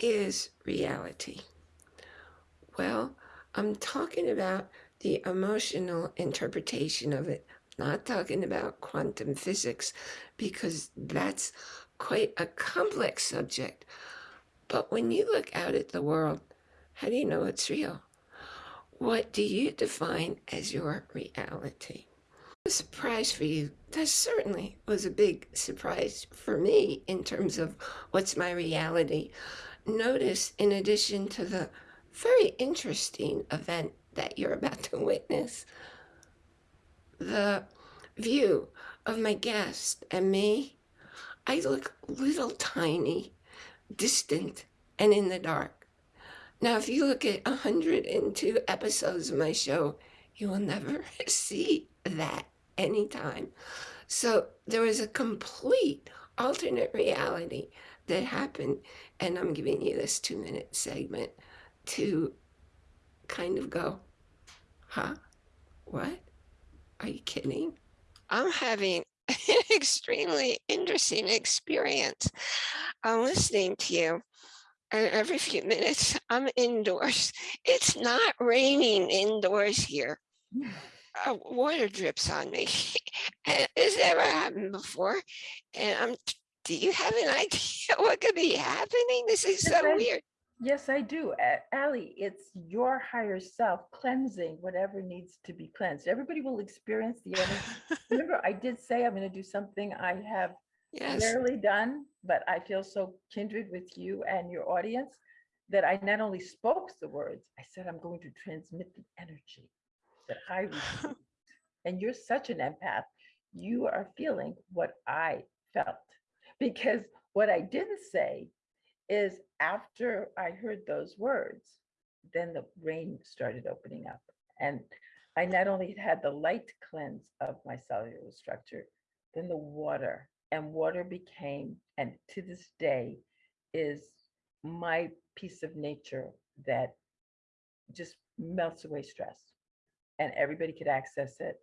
Is reality? Well, I'm talking about the emotional interpretation of it, not talking about quantum physics, because that's quite a complex subject. But when you look out at the world, how do you know it's real? What do you define as your reality? A surprise for you. That certainly was a big surprise for me in terms of what's my reality. Notice, in addition to the very interesting event that you're about to witness, the view of my guest and me, I look little tiny, distant, and in the dark. Now, if you look at 102 episodes of my show, you will never see that anytime. So there was a complete alternate reality that happened. And I'm giving you this two minute segment to kind of go, huh? What? Are you kidding? I'm having an extremely interesting experience. I'm listening to you. And every few minutes, I'm indoors. It's not raining indoors here uh, water drips on me. and this never happened before. And I'm, do you have an idea what could be happening? This is so I, weird. Yes, I do. Eh, Ali, it's your higher self cleansing whatever needs to be cleansed. Everybody will experience the energy. Remember, I did say I'm going to do something I have yes. rarely done, but I feel so kindred with you and your audience that I not only spoke the words, I said I'm going to transmit the energy that I received. and you're such an empath. You are feeling what I felt. Because what I didn't say is after I heard those words, then the rain started opening up. And I not only had the light cleanse of my cellular structure, then the water. And water became, and to this day, is my piece of nature that just melts away stress and everybody could access it.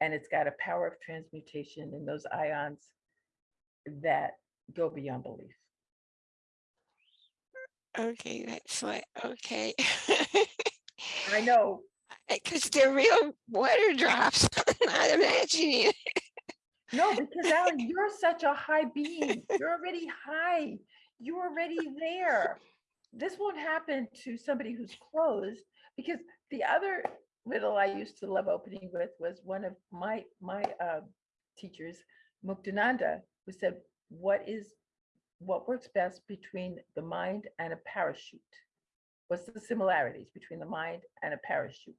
And it's got a power of transmutation in those ions that go beyond belief. Okay, that's what, okay. I know. Because they're real water drops, I'm not imagining it. No, because Alan, you're such a high being. You're already high. You're already there. This won't happen to somebody who's closed because the other riddle I used to love opening with was one of my my uh, teachers, Muktananda, who said, "What is what works best between the mind and a parachute? What's the similarities between the mind and a parachute?"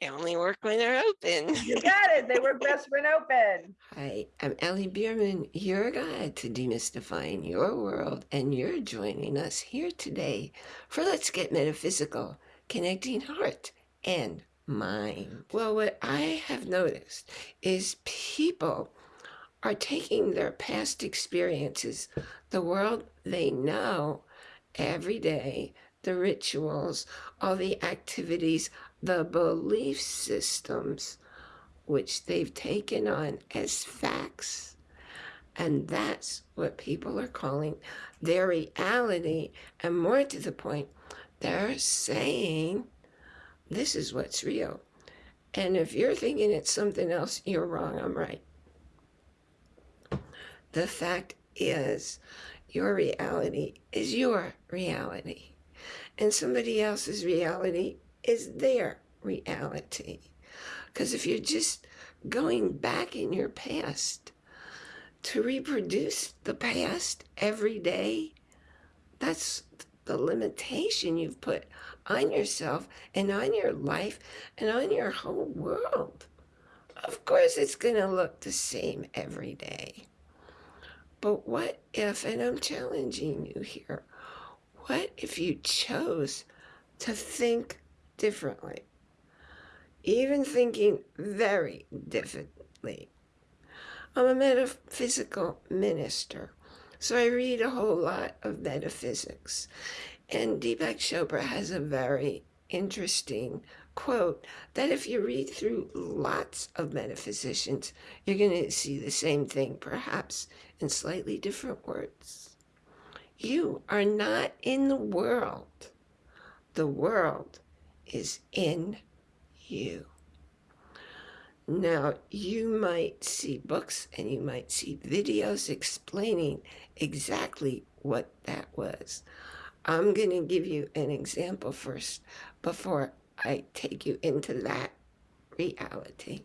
They only work when they're open. You got it. They work best when open. Hi, I'm Ellie Bierman, your guide to demystifying your world, and you're joining us here today for Let's Get Metaphysical, connecting heart and mind. Well, what I have noticed is people are taking their past experiences, the world they know every day, the rituals, all the activities, the belief systems, which they've taken on as facts. And that's what people are calling their reality. And more to the point, they're saying this is what's real. And if you're thinking it's something else, you're wrong. I'm right. The fact is, your reality is your reality. And somebody else's reality is their reality. Because if you're just going back in your past to reproduce the past every day, that's the limitation you've put on yourself and on your life and on your whole world. Of course, it's going to look the same every day. But what if, and I'm challenging you here, what if you chose to think differently? Even thinking very differently. I'm a metaphysical minister, so I read a whole lot of metaphysics. And Deepak Chopra has a very interesting quote that if you read through lots of metaphysicians, you're going to see the same thing, perhaps in slightly different words. You are not in the world. The world is in you. Now, you might see books and you might see videos explaining exactly what that was. I'm going to give you an example first before I take you into that reality.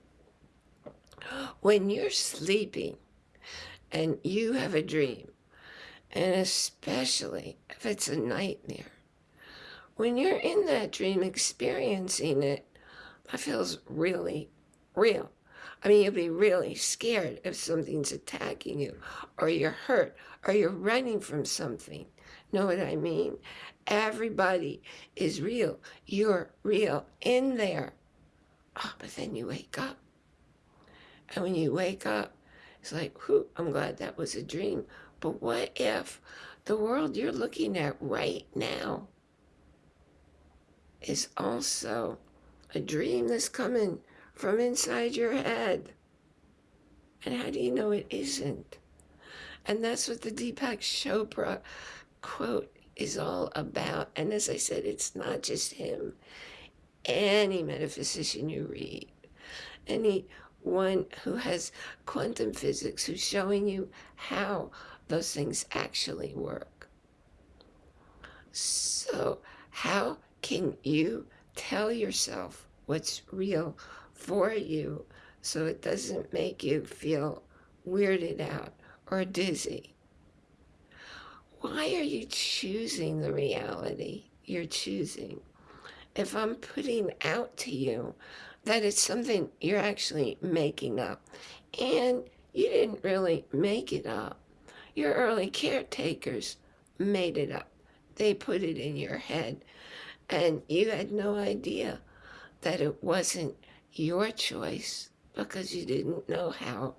When you're sleeping and you have a dream, and especially if it's a nightmare, when you're in that dream experiencing it, that feels really real. I mean, you'll be really scared if something's attacking you, or you're hurt, or you're running from something. Know what I mean? Everybody is real. You're real in there. Oh, but then you wake up. And when you wake up, it's like, whew, I'm glad that was a dream. But what if the world you're looking at right now is also a dream that's coming from inside your head. And how do you know it isn't? And that's what the Deepak Chopra quote is all about. And as I said, it's not just him. Any metaphysician you read, anyone who has quantum physics who's showing you how those things actually work. So how can you tell yourself what's real for you so it doesn't make you feel weirded out or dizzy. Why are you choosing the reality you're choosing? If I'm putting out to you that it's something you're actually making up and you didn't really make it up, your early caretakers made it up. They put it in your head and you had no idea that it wasn't your choice because you didn't know how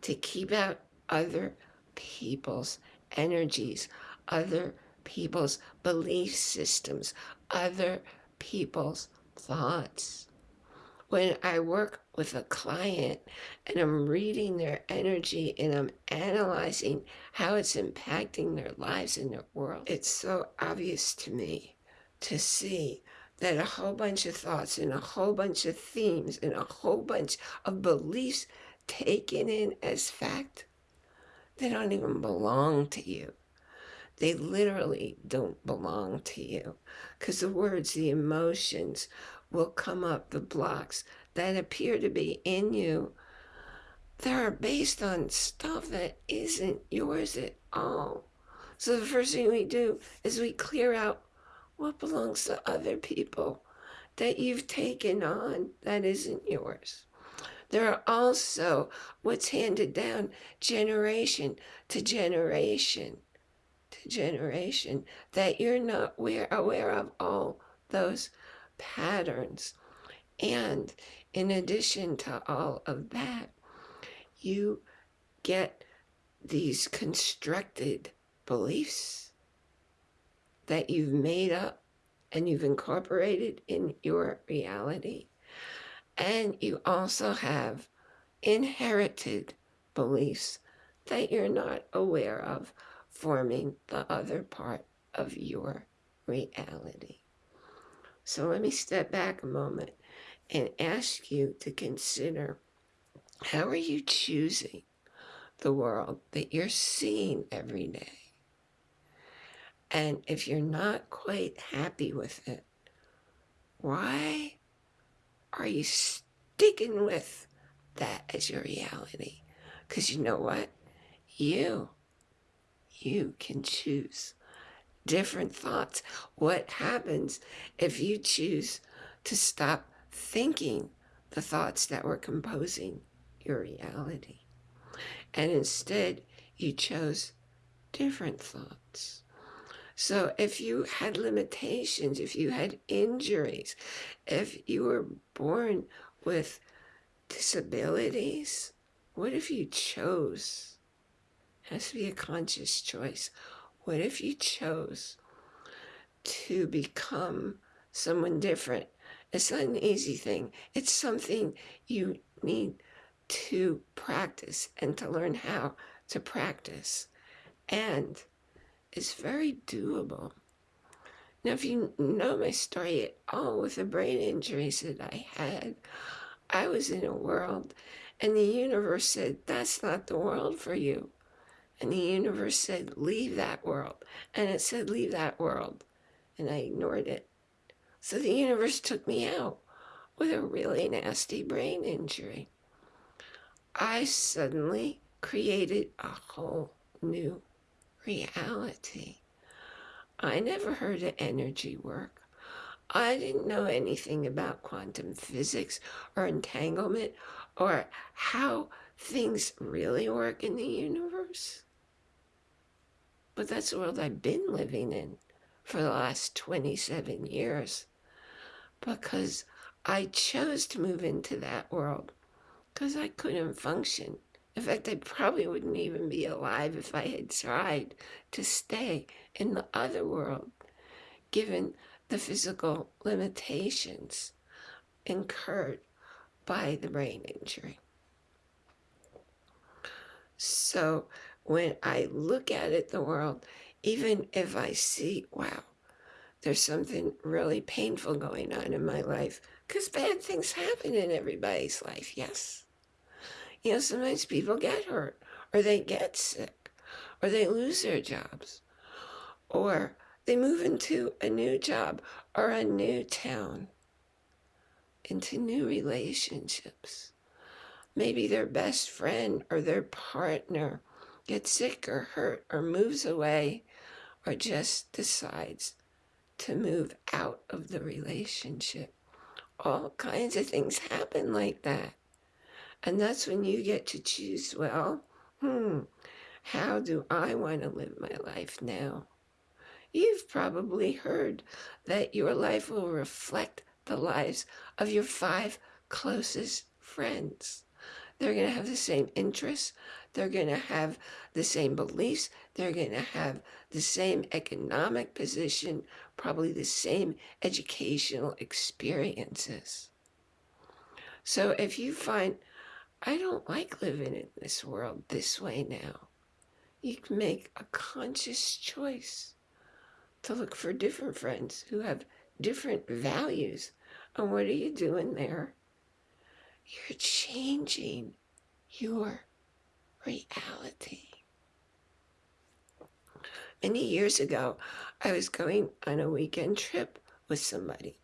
to keep out other people's energies, other people's belief systems, other people's thoughts. When I work with a client and I'm reading their energy and I'm analyzing how it's impacting their lives and their world, it's so obvious to me to see that a whole bunch of thoughts and a whole bunch of themes and a whole bunch of beliefs taken in as fact, they don't even belong to you. They literally don't belong to you because the words, the emotions will come up, the blocks that appear to be in you they are based on stuff that isn't yours at all. So the first thing we do is we clear out what belongs to other people that you've taken on that isn't yours. There are also what's handed down generation to generation generation that you're not aware, aware of all those patterns. And in addition to all of that, you get these constructed beliefs that you've made up and you've incorporated in your reality. And you also have inherited beliefs that you're not aware of forming the other part of your reality. So let me step back a moment and ask you to consider how are you choosing the world that you're seeing every day? And if you're not quite happy with it, why are you sticking with that as your reality? Because you know what? You, you can choose different thoughts. What happens if you choose to stop thinking the thoughts that were composing your reality? And instead, you chose different thoughts. So if you had limitations, if you had injuries, if you were born with disabilities, what if you chose? It has to be a conscious choice. What if you chose to become someone different? It's not an easy thing. It's something you need to practice and to learn how to practice. And it's very doable. Now, if you know my story at all with the brain injuries that I had, I was in a world and the universe said, that's not the world for you. And the universe said, leave that world. And it said, leave that world. And I ignored it. So the universe took me out with a really nasty brain injury. I suddenly created a whole new reality. I never heard of energy work. I didn't know anything about quantum physics or entanglement or how things really work in the universe. But that's the world I've been living in for the last 27 years because I chose to move into that world because I couldn't function. In fact, I probably wouldn't even be alive if I had tried to stay in the other world, given the physical limitations incurred by the brain injury. So when I look at it, the world, even if I see, wow, there's something really painful going on in my life, because bad things happen in everybody's life, yes. You know, sometimes people get hurt, or they get sick, or they lose their jobs, or they move into a new job or a new town, into new relationships. Maybe their best friend or their partner gets sick or hurt or moves away or just decides to move out of the relationship. All kinds of things happen like that. And that's when you get to choose, well, hmm, how do I want to live my life now? You've probably heard that your life will reflect the lives of your five closest friends. They're going to have the same interests. They're going to have the same beliefs. They're going to have the same economic position, probably the same educational experiences. So if you find, I don't like living in this world this way now, you can make a conscious choice to look for different friends who have different values. And what are you doing there? You're changing your reality. Many years ago, I was going on a weekend trip with somebody.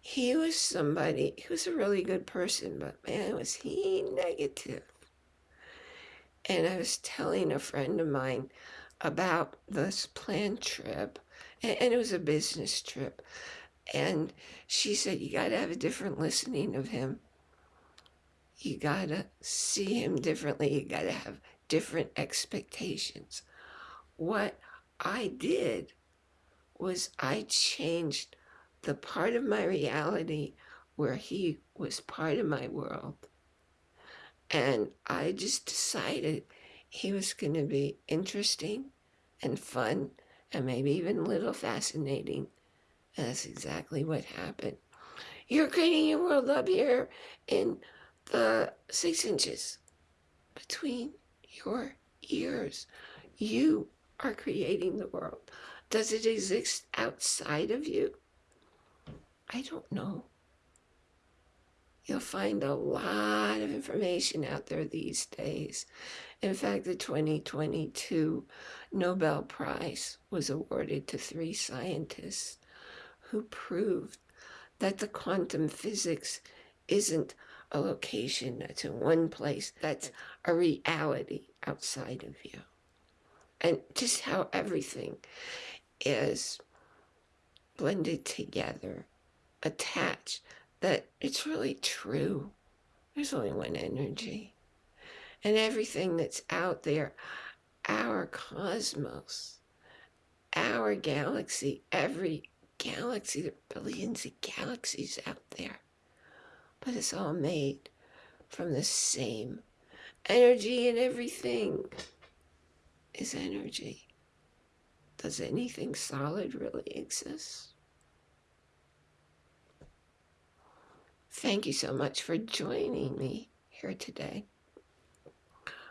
He was somebody, he was a really good person, but man, was he negative. And I was telling a friend of mine about this planned trip, and, and it was a business trip. And she said, you got to have a different listening of him you gotta see him differently. You gotta have different expectations. What I did was I changed the part of my reality where he was part of my world. And I just decided he was going to be interesting and fun and maybe even a little fascinating. And that's exactly what happened. You're creating your world up here in the six inches between your ears. You are creating the world. Does it exist outside of you? I don't know. You'll find a lot of information out there these days. In fact, the 2022 Nobel Prize was awarded to three scientists who proved that the quantum physics isn't a location that's in one place that's a reality outside of you. And just how everything is blended together, attached, that it's really true. There's only one energy. And everything that's out there, our cosmos, our galaxy, every galaxy, there are billions of galaxies out there but it's all made from the same energy and everything is energy. Does anything solid really exist? Thank you so much for joining me here today.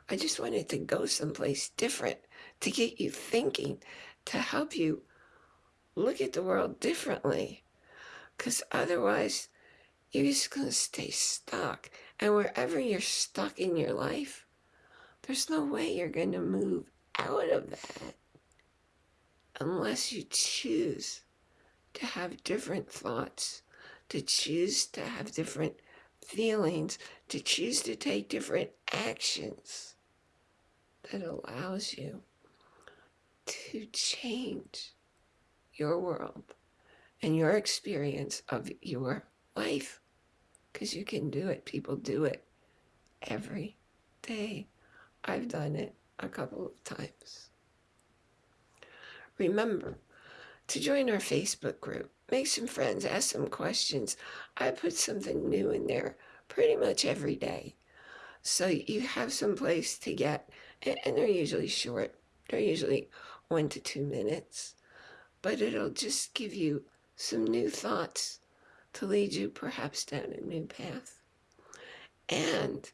I just wanted to go someplace different to get you thinking, to help you look at the world differently. Because otherwise, you're just going to stay stuck. And wherever you're stuck in your life, there's no way you're going to move out of that unless you choose to have different thoughts, to choose to have different feelings, to choose to take different actions that allows you to change your world and your experience of your life because you can do it. People do it every day. I've done it a couple of times. Remember to join our Facebook group. Make some friends, ask some questions. I put something new in there pretty much every day. So you have some place to get, and they're usually short. They're usually one to two minutes, but it'll just give you some new thoughts to lead you perhaps down a new path. And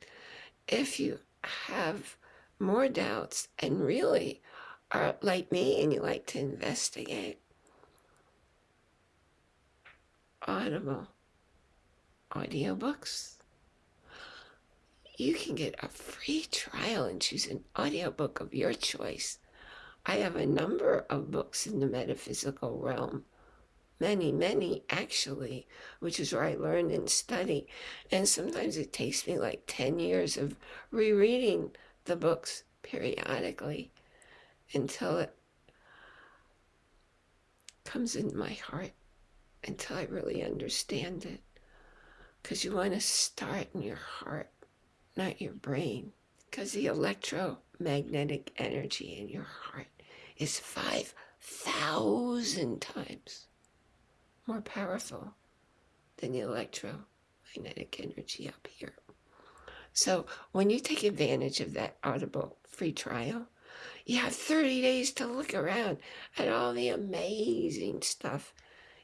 if you have more doubts and really are like me and you like to investigate, Audible audiobooks. You can get a free trial and choose an audiobook of your choice. I have a number of books in the metaphysical realm many, many actually, which is where I learn and study. And sometimes it takes me like 10 years of rereading the books periodically until it comes in my heart, until I really understand it. Because you want to start in your heart, not your brain. Because the electromagnetic energy in your heart is 5,000 times more powerful than the electromagnetic energy up here. So when you take advantage of that Audible free trial, you have 30 days to look around at all the amazing stuff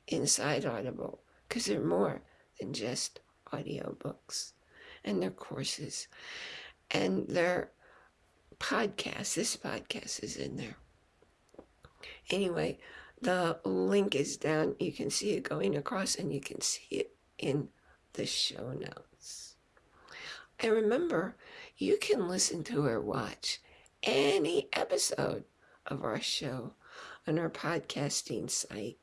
inside Audible because they're more than just audiobooks and their courses and their podcasts. This podcast is in there. Anyway, the link is down. You can see it going across and you can see it in the show notes. And remember, you can listen to or watch any episode of our show on our podcasting site.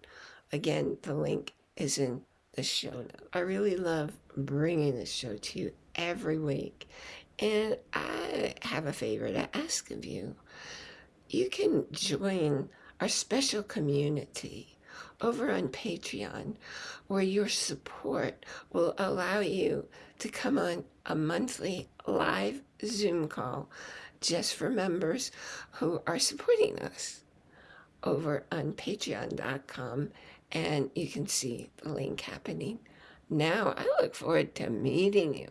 Again, the link is in the show notes. I really love bringing this show to you every week. And I have a favor to ask of you. You can join our special community over on Patreon, where your support will allow you to come on a monthly live Zoom call just for members who are supporting us over on patreon.com and you can see the link happening. Now I look forward to meeting you,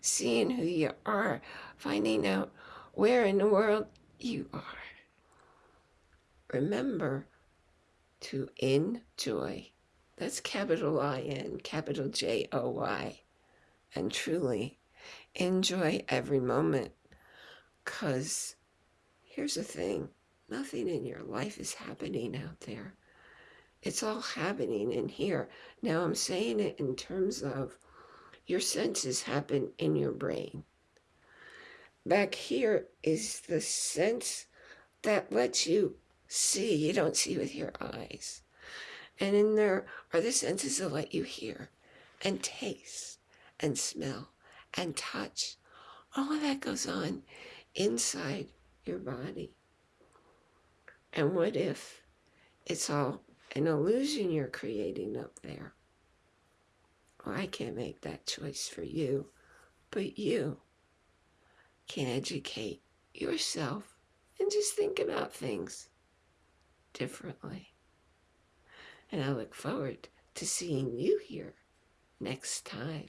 seeing who you are, finding out where in the world you are remember to enjoy. That's capital I-N, capital J-O-Y. And truly enjoy every moment. Because here's the thing. Nothing in your life is happening out there. It's all happening in here. Now I'm saying it in terms of your senses happen in your brain. Back here is the sense that lets you see, you don't see with your eyes. And in there are the senses that let you hear and taste and smell and touch. All of that goes on inside your body. And what if it's all an illusion you're creating up there? Well, I can't make that choice for you, but you can educate yourself and just think about things differently. And I look forward to seeing you here next time.